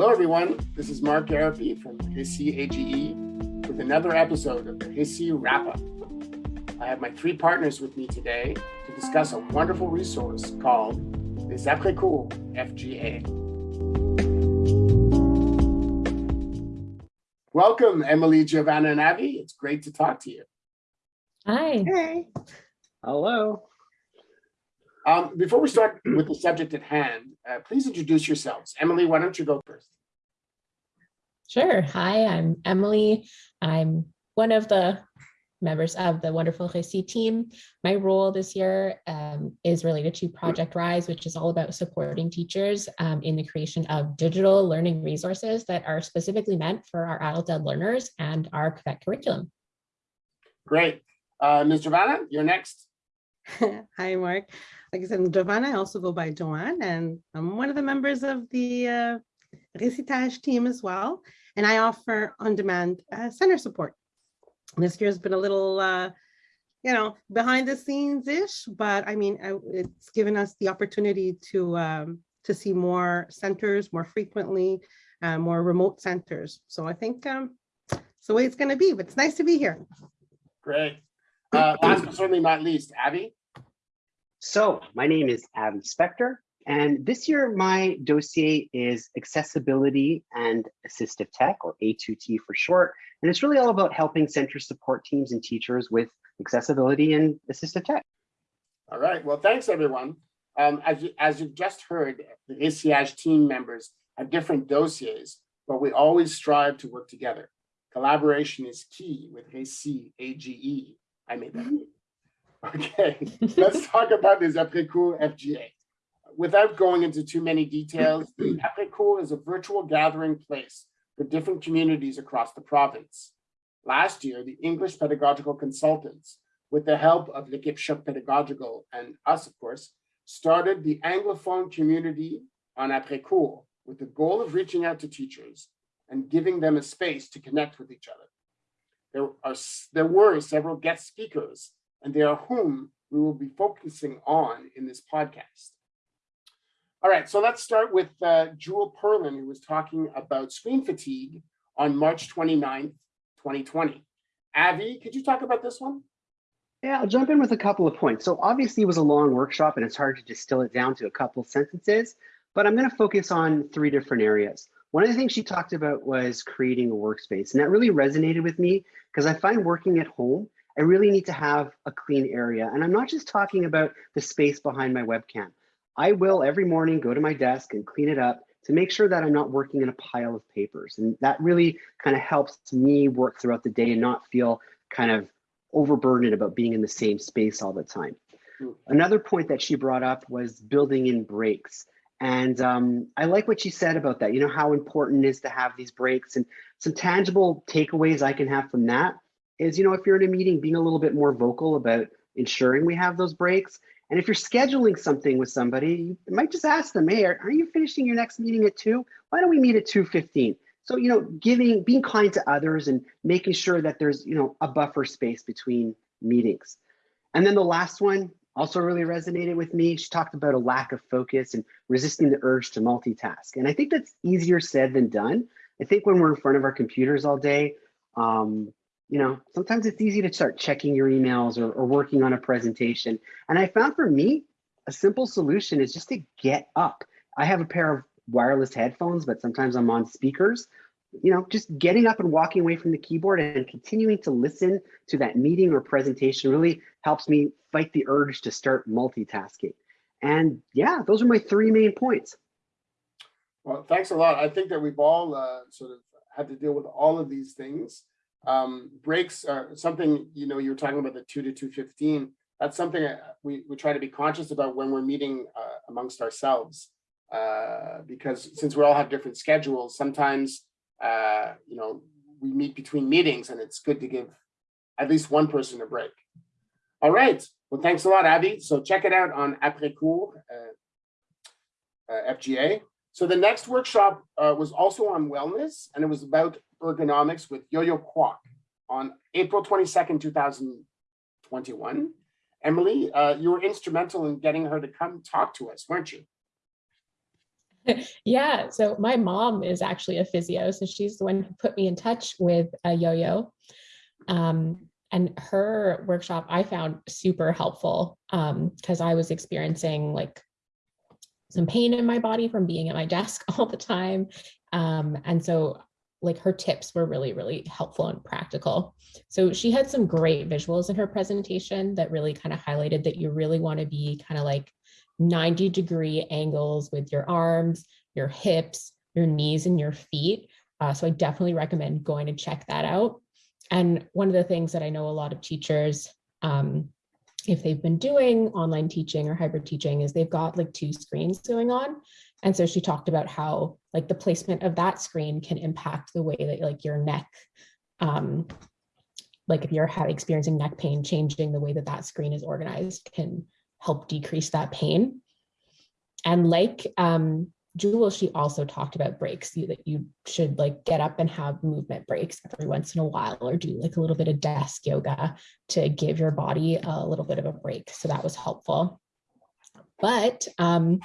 Hello, everyone. This is Mark Garapi from RÉCIT AGE with another episode of the RÉCIT Wrap Up. I have my three partners with me today to discuss a wonderful resource called Les Après Cours FGA. Welcome, Emily, Giovanna, and Abby. It's great to talk to you. Hi. Hey. Hello. Um, before we start with the subject at hand, uh, please introduce yourselves. Emily, why don't you go first? Sure. Hi, I'm Emily. I'm one of the members of the wonderful RÉCIT team. My role this year um, is related to Project Rise, which is all about supporting teachers um, in the creation of digital learning resources that are specifically meant for our adult ed learners and our Quebec curriculum. Great. Uh, Ms. Giovanna, you're next. Hi, Mark. Like I said, Giovanna, I also go by Joanne, and I'm one of the members of the uh, Récitage team as well. And I offer on-demand uh, center support. This year's been a little, uh, you know, behind the scenes-ish, but I mean, I, it's given us the opportunity to um, to see more centers more frequently, uh, more remote centers. So I think um, it's the way it's going to be, but it's nice to be here. Great. Uh, last but certainly not least, Abby. So my name is Abby Spector, and this year my dossier is accessibility and assistive tech, or A2T for short. And it's really all about helping center support teams and teachers with accessibility and assistive tech. All right. Well, thanks, everyone. Um, as, you, as you've just heard, the ACH team members have different dossiers, but we always strive to work together. Collaboration is key with RÉCIT AGE. I made that. Okay, let's talk about this après-cours FGA. Without going into too many details, the après-cours is a virtual gathering place for different communities across the province. Last year, the English pedagogical consultants, with the help of L'équipe Choc Pedagogical and us, of course, started the Anglophone community on après-cours with the goal of reaching out to teachers and giving them a space to connect with each other. There, are, there were several guest speakers and they are whom we will be focusing on in this podcast. All right, so let's start with uh, Jewel Perlin, who was talking about screen fatigue on March 29th, 2020. Abby, could you talk about this one? Yeah, I'll jump in with a couple of points. So obviously it was a long workshop and it's hard to distill it down to a couple sentences, but I'm gonna focus on three different areas. One of the things she talked about was creating a workspace and that really resonated with me because I find working at home I really need to have a clean area. And I'm not just talking about the space behind my webcam. I will every morning go to my desk and clean it up to make sure that I'm not working in a pile of papers. And that really kind of helps me work throughout the day and not feel kind of overburdened about being in the same space all the time. Hmm. Another point that she brought up was building in breaks. And um, I like what she said about that, you know, how important it is to have these breaks and some tangible takeaways I can have from that is, you know, if you're in a meeting, being a little bit more vocal about ensuring we have those breaks. And if you're scheduling something with somebody, you might just ask them, hey, are, are you finishing your next meeting at two? Why don't we meet at 2.15? So, you know, giving, being kind to others and making sure that there's, you know, a buffer space between meetings. And then the last one also really resonated with me. She talked about a lack of focus and resisting the urge to multitask. And I think that's easier said than done. I think when we're in front of our computers all day, um, you know, sometimes it's easy to start checking your emails or, or working on a presentation. And I found for me, a simple solution is just to get up. I have a pair of wireless headphones, but sometimes I'm on speakers. You know, just getting up and walking away from the keyboard and continuing to listen to that meeting or presentation really helps me fight the urge to start multitasking. And yeah, those are my three main points. Well, thanks a lot. I think that we've all uh, sort of had to deal with all of these things um, breaks are something, you know, you were talking about the two to 215. That's something we, we try to be conscious about when we're meeting uh, amongst ourselves. Uh, because since we all have different schedules, sometimes, uh, you know, we meet between meetings and it's good to give at least one person a break. All right. Well, thanks a lot, Abby. So check it out on Après Cours uh, uh, FGA. So the next workshop uh, was also on wellness, and it was about ergonomics with Yo-Yo Kwok on April 22nd, 2021. Emily, uh, you were instrumental in getting her to come talk to us, weren't you? Yeah, so my mom is actually a physio, so she's the one who put me in touch with a yo-yo. Um, and her workshop I found super helpful um, because I was experiencing like some pain in my body from being at my desk all the time. Um, and so like her tips were really, really helpful and practical. So she had some great visuals in her presentation that really kind of highlighted that you really want to be kind of like 90 degree angles with your arms, your hips, your knees and your feet. Uh, so I definitely recommend going to check that out. And one of the things that I know a lot of teachers, um, if they've been doing online teaching or hybrid teaching is they've got like two screens going on. And so she talked about how like the placement of that screen can impact the way that like your neck, um, like if you're experiencing neck pain, changing the way that that screen is organized can help decrease that pain. And like um, Jewel, she also talked about breaks, you, that you should like get up and have movement breaks every once in a while or do like a little bit of desk yoga to give your body a little bit of a break. So that was helpful. But um,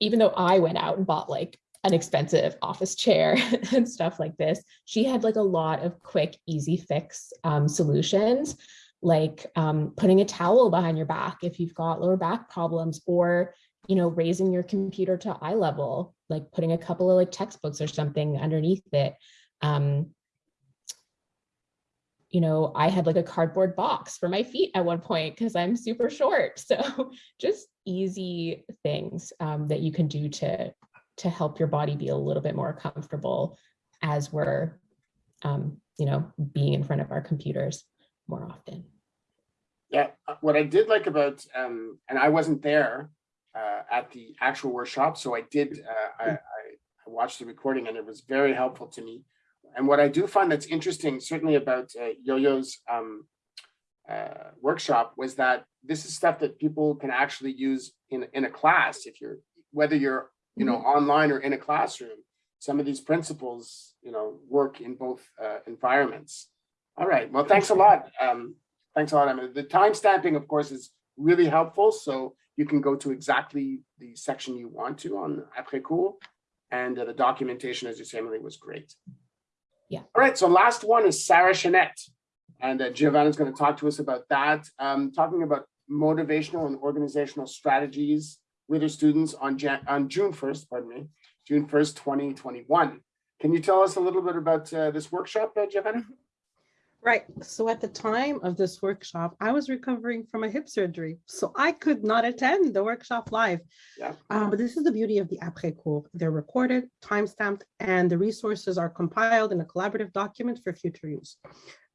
even though I went out and bought like an expensive office chair and stuff like this, she had like a lot of quick, easy fix um, solutions like um, putting a towel behind your back if you've got lower back problems or you know raising your computer to eye level like putting a couple of like textbooks or something underneath it um, you know i had like a cardboard box for my feet at one point because i'm super short so just easy things um, that you can do to to help your body be a little bit more comfortable as we're um, you know being in front of our computers more often. Yeah, uh, what I did like about, um, and I wasn't there uh, at the actual workshop, so I did, uh, I, I, watched the recording and it was very helpful to me. And what I do find that's interesting, certainly about uh, Yo-Yo's um, uh, workshop, was that this is stuff that people can actually use in in a class. If you're whether you're you know online or in a classroom, some of these principles you know work in both uh, environments. All right. Well, thanks a lot. Um, thanks a lot, Emma. The time stamping, of course, is really helpful. So you can go to exactly the section you want to on après cours. And uh, the documentation, as you say, Emily, was great. Yeah. All right. So last one is Sarah Chanette. And uh, Giovanna is going to talk to us about that, um, talking about motivational and organizational strategies with her students on, Jan on June 1st, pardon me, June 1st, 2021. Can you tell us a little bit about uh, this workshop, uh, Giovanna? Right. So at the time of this workshop, I was recovering from a hip surgery, so I could not attend the workshop live. Yeah. Uh, but this is the beauty of the après cours. They're recorded, timestamped, and the resources are compiled in a collaborative document for future use.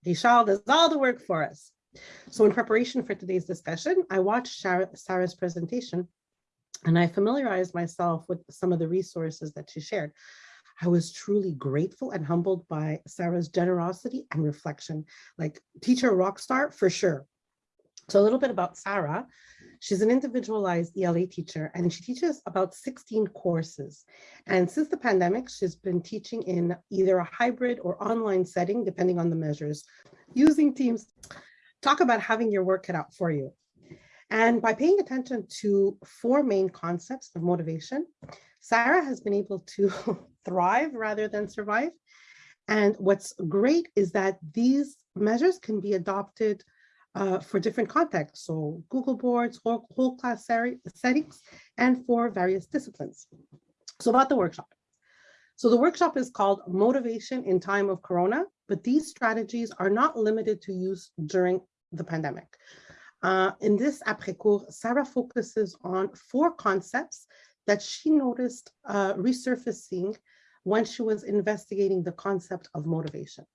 Richard does all the work for us. So in preparation for today's discussion, I watched Sarah's presentation and I familiarized myself with some of the resources that she shared. I was truly grateful and humbled by Sarah's generosity and reflection, like teacher rock star for sure. So a little bit about Sarah. She's an individualized ELA teacher and she teaches about 16 courses. And since the pandemic, she's been teaching in either a hybrid or online setting, depending on the measures, using Teams. Talk about having your work cut out for you. And by paying attention to four main concepts of motivation, Sarah has been able to thrive rather than survive. And what's great is that these measures can be adopted uh, for different contexts. So Google boards, whole, whole class settings, and for various disciplines. So about the workshop. So the workshop is called Motivation in Time of Corona, but these strategies are not limited to use during the pandemic. Uh, in this après-cours, Sarah focuses on four concepts that she noticed uh, resurfacing when she was investigating the concept of motivation.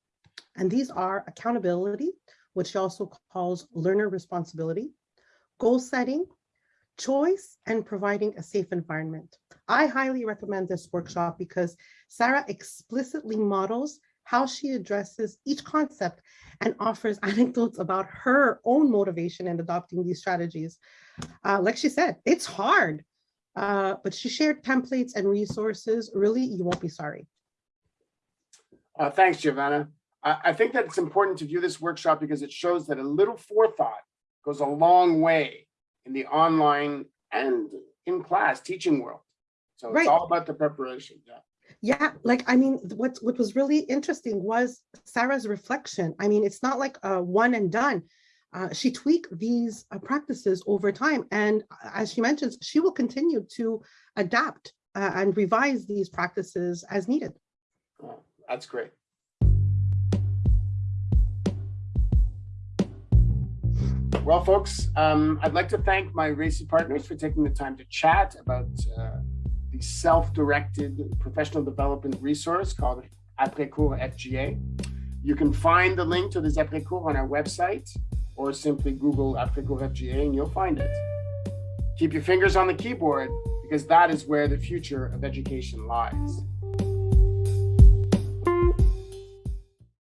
And these are accountability, which she also calls learner responsibility, goal setting, choice, and providing a safe environment. I highly recommend this workshop because Sarah explicitly models how she addresses each concept and offers anecdotes about her own motivation in adopting these strategies. Uh, like she said, it's hard, uh, but she shared templates and resources. Really, you won't be sorry. Uh, thanks, Giovanna. I, I think that it's important to view this workshop because it shows that a little forethought goes a long way in the online and in class teaching world. So it's Right. all about the preparation, yeah. Yeah, like I mean, what what was really interesting was Sarah's reflection. I mean, it's not like a one and done. Uh, she tweaked these uh, practices over time, and uh, as she mentions, she will continue to adapt uh, and revise these practices as needed. Oh, That's great. Well, folks, um, I'd like to thank my RÉCIT partners for taking the time to chat about uh, self-directed professional development resource called Après-Cours FGA. You can find the link to this Après-Cours on our website or simply Google Après-Cours FGA and you'll find it. Keep your fingers on the keyboard because that is where the future of education lies.